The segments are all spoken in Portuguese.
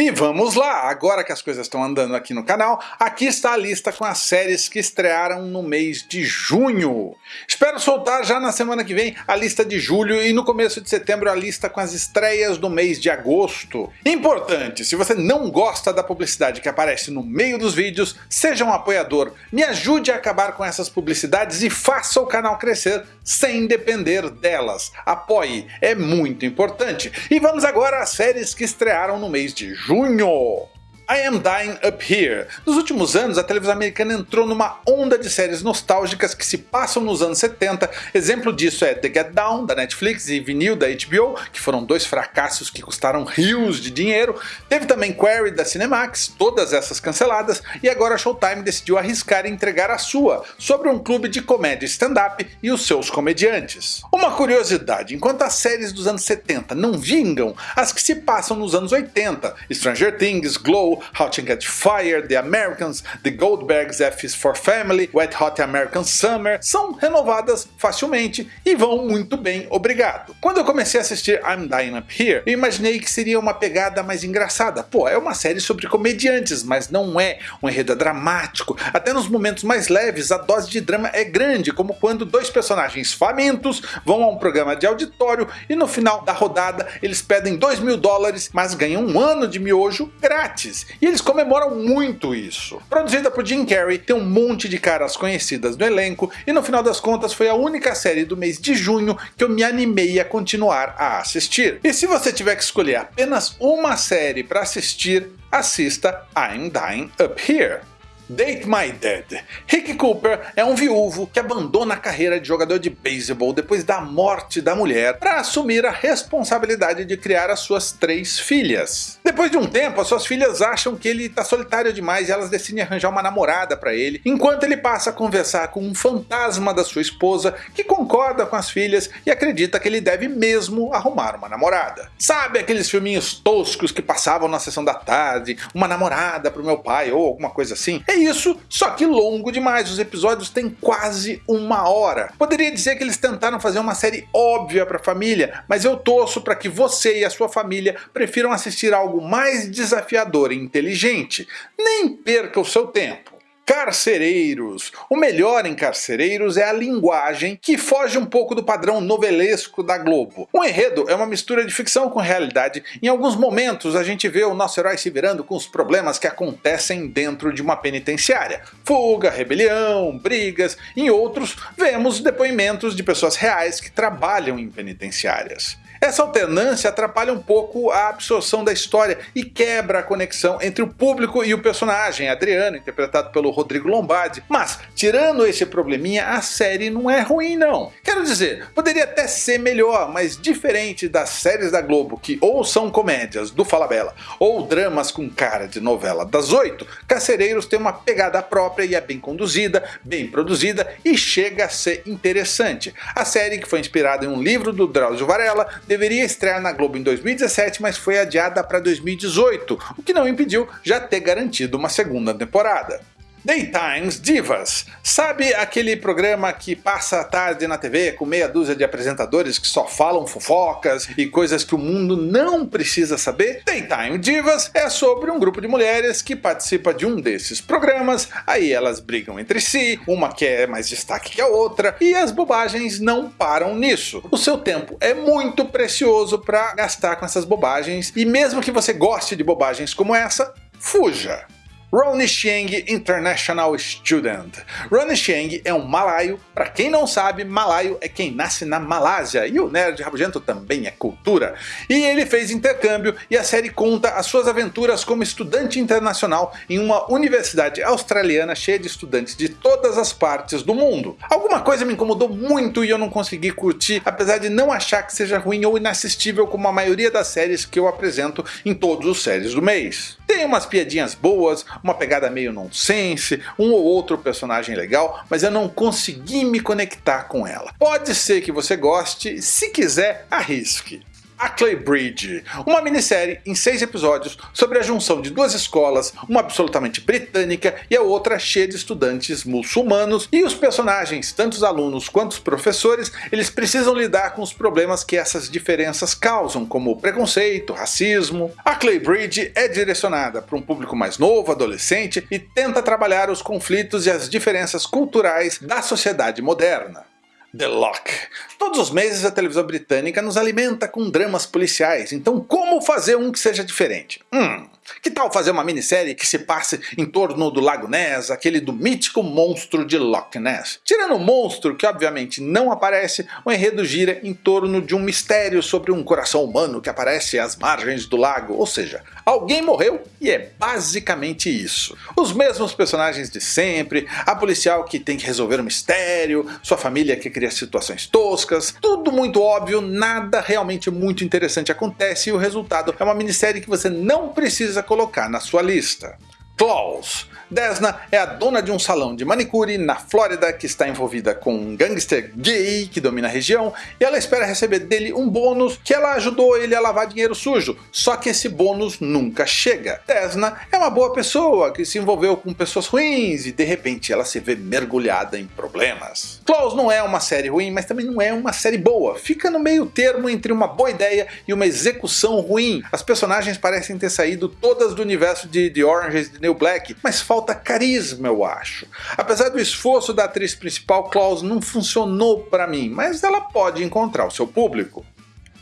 E vamos lá, agora que as coisas estão andando aqui no canal, aqui está a lista com as séries que estrearam no mês de junho. Espero soltar já na semana que vem a lista de julho e no começo de setembro a lista com as estreias do mês de agosto. Importante, se você não gosta da publicidade que aparece no meio dos vídeos, seja um apoiador, me ajude a acabar com essas publicidades e faça o canal crescer sem depender delas. Apoie, é muito importante. E vamos agora às séries que estrearam no mês de julho junho. I Am Dying Up Here. Nos últimos anos, a televisão americana entrou numa onda de séries nostálgicas que se passam nos anos 70. Exemplo disso é The Get Down, da Netflix, e Vinil, da HBO, que foram dois fracassos que custaram rios de dinheiro. Teve também Query, da Cinemax, todas essas canceladas, e agora a Showtime decidiu arriscar e entregar a sua, sobre um clube de comédia stand-up e os seus comediantes. Uma curiosidade, enquanto as séries dos anos 70 não vingam, as que se passam nos anos 80, Stranger Things, Glow, How to Get Fired, The Americans, The Goldbergs F is for Family, Wet Hot American Summer, são renovadas facilmente e vão muito bem, obrigado. Quando eu comecei a assistir I'm Dying Up Here, eu imaginei que seria uma pegada mais engraçada. Pô, é uma série sobre comediantes, mas não é um enredo dramático. Até nos momentos mais leves, a dose de drama é grande, como quando dois personagens famintos vão a um programa de auditório e no final da rodada eles pedem 2 mil dólares, mas ganham um ano de miojo grátis. E eles comemoram muito isso. Produzida por Jim Carrey, tem um monte de caras conhecidas no elenco e no final das contas foi a única série do mês de junho que eu me animei a continuar a assistir. E se você tiver que escolher apenas uma série para assistir, assista I'm Dying Up Here. Date My Dead. Rick Cooper é um viúvo que abandona a carreira de jogador de beisebol depois da morte da mulher para assumir a responsabilidade de criar as suas três filhas. Depois de um tempo, as suas filhas acham que ele está solitário demais e elas decidem arranjar uma namorada para ele, enquanto ele passa a conversar com um fantasma da sua esposa que concorda com as filhas e acredita que ele deve mesmo arrumar uma namorada. Sabe aqueles filminhos toscos que passavam na sessão da tarde, uma namorada pro meu pai ou alguma coisa assim? É isso, só que longo demais, os episódios têm quase uma hora. Poderia dizer que eles tentaram fazer uma série óbvia para a família, mas eu torço para que você e a sua família prefiram assistir algo mais desafiador e inteligente. Nem perca o seu tempo. Carcereiros. O melhor em Carcereiros é a linguagem que foge um pouco do padrão novelesco da Globo. O enredo é uma mistura de ficção com realidade. Em alguns momentos a gente vê o nosso herói se virando com os problemas que acontecem dentro de uma penitenciária. Fuga, rebelião, brigas. Em outros vemos depoimentos de pessoas reais que trabalham em penitenciárias. Essa alternância atrapalha um pouco a absorção da história e quebra a conexão entre o público e o personagem, Adriano, interpretado pelo Rodrigo Lombardi. Mas, tirando esse probleminha, a série não é ruim não. Quero dizer, poderia até ser melhor, mas diferente das séries da Globo que ou são comédias do Falabella ou dramas com cara de novela das oito, Carcereiros tem uma pegada própria e é bem conduzida, bem produzida e chega a ser interessante. A série, que foi inspirada em um livro do Drauzio Varela, deveria estrear na Globo em 2017, mas foi adiada para 2018, o que não impediu já ter garantido uma segunda temporada. Daytimes Divas. Sabe aquele programa que passa a tarde na TV com meia dúzia de apresentadores que só falam fofocas e coisas que o mundo não precisa saber? Daytime Divas é sobre um grupo de mulheres que participa de um desses programas, aí elas brigam entre si, uma quer mais destaque que a outra, e as bobagens não param nisso. O seu tempo é muito precioso para gastar com essas bobagens, e mesmo que você goste de bobagens como essa, fuja! Ronnie Chieng International Student. Ronnie Chieng é um malaio, para quem não sabe, malaio é quem nasce na Malásia, e o Nerd Rabugento também é cultura. E ele fez intercâmbio e a série conta as suas aventuras como estudante internacional em uma universidade australiana cheia de estudantes de todas as partes do mundo. Alguma coisa me incomodou muito e eu não consegui curtir, apesar de não achar que seja ruim ou inassistível como a maioria das séries que eu apresento em todos os séries do mês. Tem umas piadinhas boas, uma pegada meio nonsense, um ou outro personagem legal, mas eu não consegui me conectar com ela. Pode ser que você goste, se quiser arrisque. Ackley Bridge, uma minissérie em seis episódios sobre a junção de duas escolas, uma absolutamente britânica e a outra cheia de estudantes muçulmanos, e os personagens, tanto os alunos quanto os professores, eles precisam lidar com os problemas que essas diferenças causam, como preconceito, racismo. Ackley Bridge é direcionada para um público mais novo, adolescente, e tenta trabalhar os conflitos e as diferenças culturais da sociedade moderna. The Lock. Todos os meses a televisão britânica nos alimenta com dramas policiais, então como fazer um que seja diferente? Hum, que tal fazer uma minissérie que se passe em torno do Lago Ness, aquele do mítico monstro de Loch Ness? Tirando o monstro, que obviamente não aparece, o enredo gira em torno de um mistério sobre um coração humano que aparece às margens do lago, ou seja, alguém morreu e é basicamente isso. Os mesmos personagens de sempre, a policial que tem que resolver o um mistério, sua família que cria situações toscas, tudo muito óbvio, nada realmente muito interessante acontece e o resultado é uma minissérie que você não precisa precisa colocar na sua lista. Claus. Desna é a dona de um salão de manicure na Flórida que está envolvida com um gangster gay que domina a região e ela espera receber dele um bônus que ela ajudou ele a lavar dinheiro sujo, só que esse bônus nunca chega. Desna é uma boa pessoa que se envolveu com pessoas ruins e de repente ela se vê mergulhada em problemas. Claus não é uma série ruim, mas também não é uma série boa, fica no meio termo entre uma boa ideia e uma execução ruim. As personagens parecem ter saído todas do universo de The Orange de New Black, mas falta carisma eu acho. Apesar do esforço da atriz principal, Klaus não funcionou para mim, mas ela pode encontrar o seu público.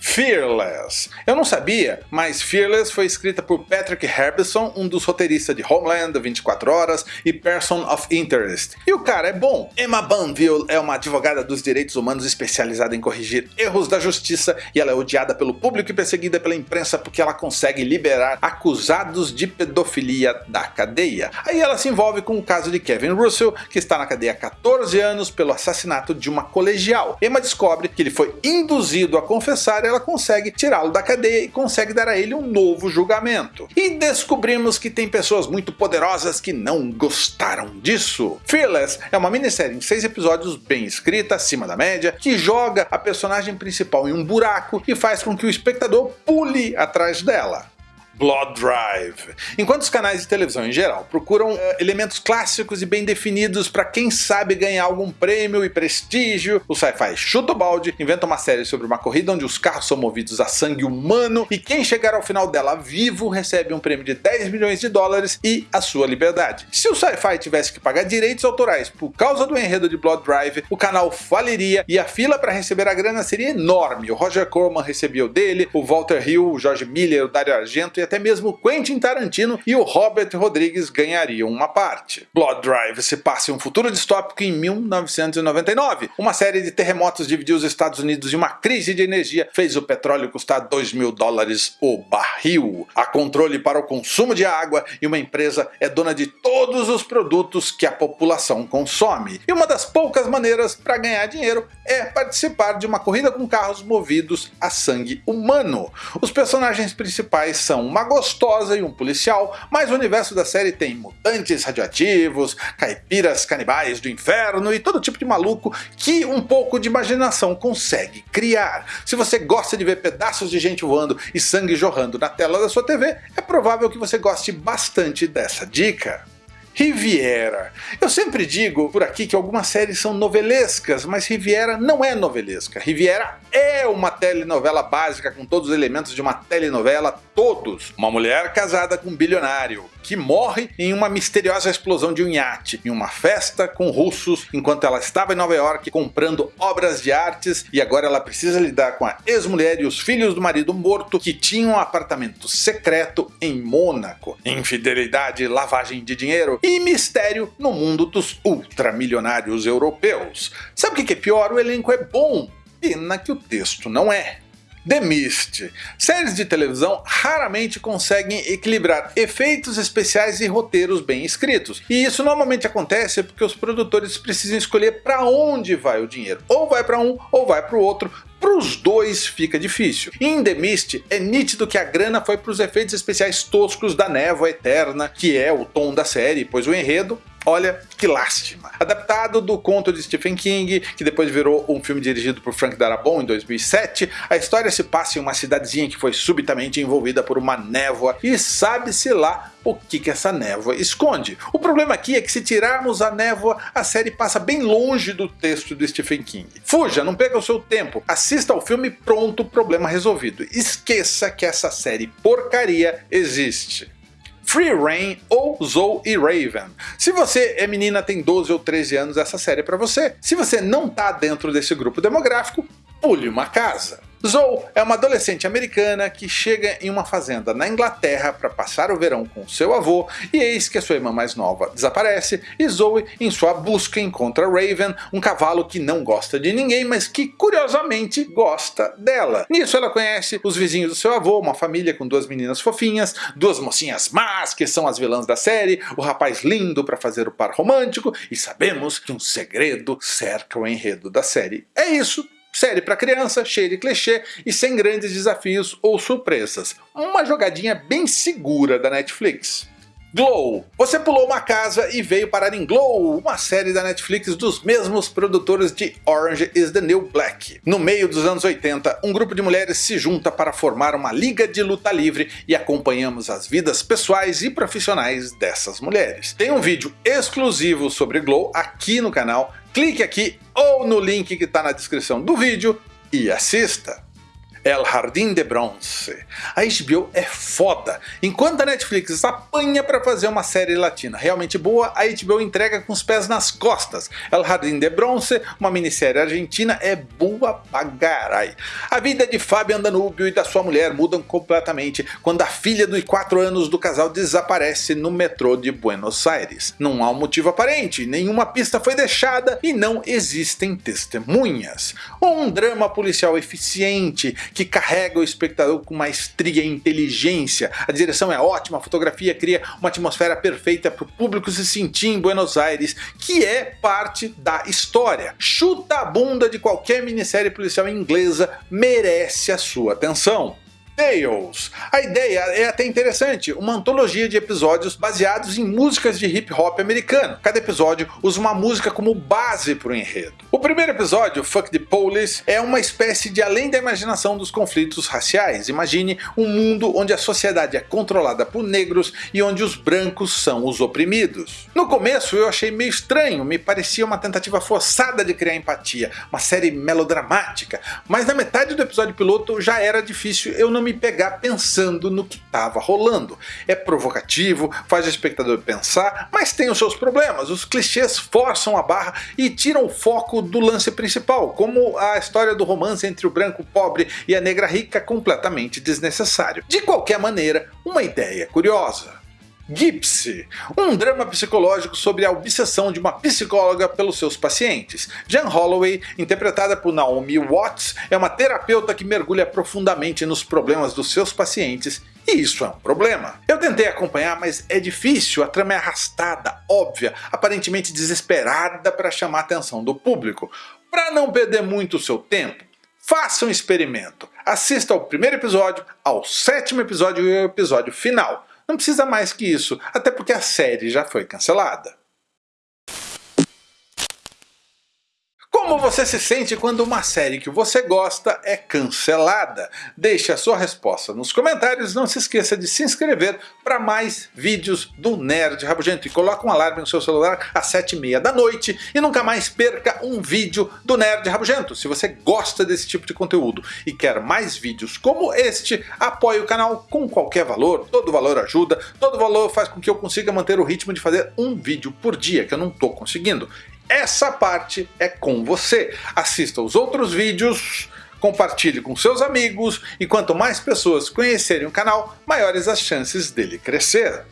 Fearless. Eu não sabia, mas Fearless foi escrita por Patrick Herbison, um dos roteiristas de Homeland, 24 Horas e Person of Interest. E o cara é bom. Emma Banville é uma advogada dos direitos humanos especializada em corrigir erros da justiça e ela é odiada pelo público e perseguida pela imprensa porque ela consegue liberar acusados de pedofilia da cadeia. Aí ela se envolve com o caso de Kevin Russell, que está na cadeia há 14 anos pelo assassinato de uma colegial. Emma descobre que ele foi induzido a confessar ela consegue tirá-lo da cadeia e consegue dar a ele um novo julgamento. E descobrimos que tem pessoas muito poderosas que não gostaram disso. Fearless é uma minissérie em seis episódios bem escrita, acima da média, que joga a personagem principal em um buraco e faz com que o espectador pule atrás dela. Blood Drive. Enquanto os canais de televisão em geral procuram uh, elementos clássicos e bem definidos para quem sabe ganhar algum prêmio e prestígio, o sci-fi chuta o balde, inventa uma série sobre uma corrida onde os carros são movidos a sangue humano e quem chegar ao final dela vivo recebe um prêmio de 10 milhões de dólares e a sua liberdade. Se o sci-fi tivesse que pagar direitos autorais por causa do enredo de Blood Drive, o canal faliria e a fila para receber a grana seria enorme. O Roger Corman recebia o dele, o Walter Hill, o George Miller, o Dario Argento e até mesmo Quentin Tarantino e o Robert Rodrigues ganhariam uma parte. Blood Drive se passa em um futuro distópico em 1999. Uma série de terremotos dividiu os Estados Unidos e uma crise de energia fez o petróleo custar 2 mil dólares o barril. Há controle para o consumo de água e uma empresa é dona de todos os produtos que a população consome. E uma das poucas maneiras para ganhar dinheiro é participar de uma corrida com carros movidos a sangue humano. Os personagens principais são uma gostosa e um policial, mas o universo da série tem mutantes radioativos, caipiras canibais do inferno e todo tipo de maluco que um pouco de imaginação consegue criar. Se você gosta de ver pedaços de gente voando e sangue jorrando na tela da sua TV, é provável que você goste bastante dessa dica. Riviera. Eu sempre digo por aqui que algumas séries são novelescas, mas Riviera não é novelesca. Riviera é uma telenovela básica com todos os elementos de uma telenovela, todos. Uma mulher casada com um bilionário, que morre em uma misteriosa explosão de um iate, em uma festa com russos, enquanto ela estava em Nova York comprando obras de artes e agora ela precisa lidar com a ex-mulher e os filhos do marido morto que tinham um apartamento secreto em Mônaco. Infidelidade, lavagem de dinheiro e mistério no mundo dos ultramilionários europeus. Sabe o que é pior? O elenco é bom, pena que o texto não é. The Mist. Séries de televisão raramente conseguem equilibrar efeitos especiais e roteiros bem escritos. E isso normalmente acontece porque os produtores precisam escolher para onde vai o dinheiro. Ou vai para um ou vai para o outro, para os dois fica difícil. Em The Mist é nítido que a grana foi para os efeitos especiais toscos da névoa eterna, que é o tom da série, pois o enredo Olha que lástima. Adaptado do conto de Stephen King, que depois virou um filme dirigido por Frank Darabont em 2007, a história se passa em uma cidadezinha que foi subitamente envolvida por uma névoa e sabe-se lá o que, que essa névoa esconde. O problema aqui é que se tirarmos a névoa, a série passa bem longe do texto do Stephen King. Fuja, não perca o seu tempo, assista ao filme pronto, problema resolvido. Esqueça que essa série porcaria existe. Free Reign ou Zoe e Raven. Se você é menina, tem 12 ou 13 anos, essa série é para você. Se você não tá dentro desse grupo demográfico, pule uma casa. Zoe é uma adolescente americana que chega em uma fazenda na Inglaterra para passar o verão com seu avô e eis que a sua irmã mais nova desaparece e Zoe em sua busca encontra Raven, um cavalo que não gosta de ninguém mas que curiosamente gosta dela. Nisso ela conhece os vizinhos do seu avô, uma família com duas meninas fofinhas, duas mocinhas más que são as vilãs da série, o rapaz lindo para fazer o par romântico e sabemos que um segredo cerca o enredo da série. É isso, Série para criança, cheia de clichê e sem grandes desafios ou surpresas. Uma jogadinha bem segura da Netflix. Glow. Você pulou uma casa e veio parar em Glow, uma série da Netflix dos mesmos produtores de Orange is the New Black. No meio dos anos 80, um grupo de mulheres se junta para formar uma liga de luta livre e acompanhamos as vidas pessoais e profissionais dessas mulheres. Tem um vídeo exclusivo sobre Glow aqui no canal, clique aqui ou no link que está na descrição do vídeo e assista. El Jardim de Bronze. A HBO é foda. Enquanto a Netflix apanha para fazer uma série latina realmente boa, a HBO entrega com os pés nas costas. El Jardim de Bronze, uma minissérie argentina, é boa bagarai. A vida de Fabian Danúbio e da sua mulher mudam completamente quando a filha dos 4 anos do casal desaparece no metrô de Buenos Aires. Não há um motivo aparente, nenhuma pista foi deixada e não existem testemunhas. Um drama policial eficiente que carrega o espectador com maestria e inteligência. A direção é ótima, a fotografia cria uma atmosfera perfeita para o público se sentir em Buenos Aires, que é parte da história. Chuta a bunda de qualquer minissérie policial inglesa merece a sua atenção. Tales. A ideia é até interessante, uma antologia de episódios baseados em músicas de hip hop americano. Cada episódio usa uma música como base para o enredo. O primeiro episódio, Fuck the Police, é uma espécie de além da imaginação dos conflitos raciais. Imagine um mundo onde a sociedade é controlada por negros e onde os brancos são os oprimidos. No começo eu achei meio estranho, me parecia uma tentativa forçada de criar empatia, uma série melodramática, mas na metade do episódio piloto já era difícil eu não me me pegar pensando no que estava rolando. É provocativo, faz o espectador pensar, mas tem os seus problemas. Os clichês forçam a barra e tiram o foco do lance principal, como a história do romance entre o branco pobre e a negra rica completamente desnecessário. De qualquer maneira, uma ideia curiosa. Gypsy, um drama psicológico sobre a obsessão de uma psicóloga pelos seus pacientes. Jan Holloway, interpretada por Naomi Watts, é uma terapeuta que mergulha profundamente nos problemas dos seus pacientes e isso é um problema. Eu tentei acompanhar, mas é difícil, a trama é arrastada, óbvia, aparentemente desesperada para chamar a atenção do público. Para não perder muito o seu tempo, faça um experimento. Assista ao primeiro episódio, ao sétimo episódio e ao episódio final. Não precisa mais que isso, até porque a série já foi cancelada. Como você se sente quando uma série que você gosta é cancelada? Deixe a sua resposta nos comentários, não se esqueça de se inscrever para mais vídeos do Nerd Rabugento e coloque um alarme no seu celular às 7h30 da noite e nunca mais perca um vídeo do Nerd Rabugento. Se você gosta desse tipo de conteúdo e quer mais vídeos como este, apoie o canal com qualquer valor, todo valor ajuda, todo valor faz com que eu consiga manter o ritmo de fazer um vídeo por dia, que eu não estou conseguindo. Essa parte é com você. Assista os outros vídeos, compartilhe com seus amigos e quanto mais pessoas conhecerem o canal, maiores as chances dele crescer.